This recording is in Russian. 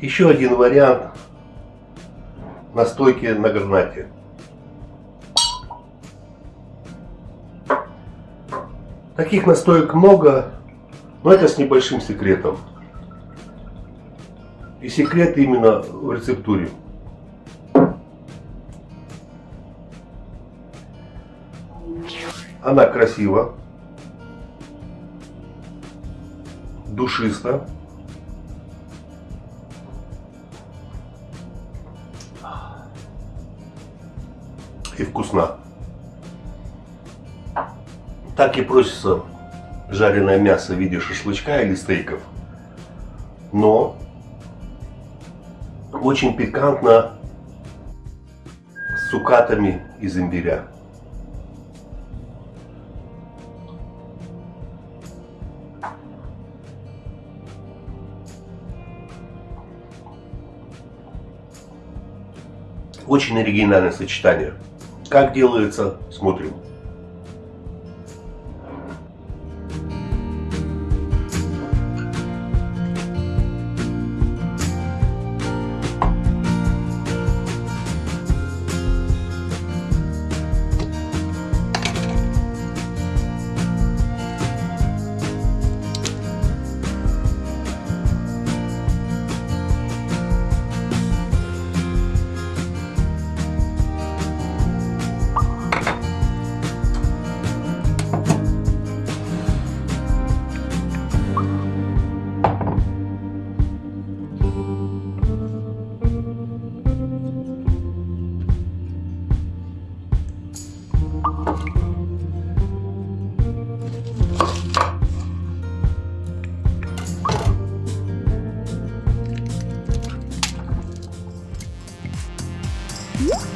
Еще один вариант настойки на гранате. Таких настоек много, но это с небольшим секретом. И секрет именно в рецептуре. Она красива, душиста. И вкусна. Так и просится жареное мясо в виде шашлычка или стейков. Но очень пикантно с цукатами из имбиря. Очень оригинальное сочетание. Как делается, смотрим. Woo!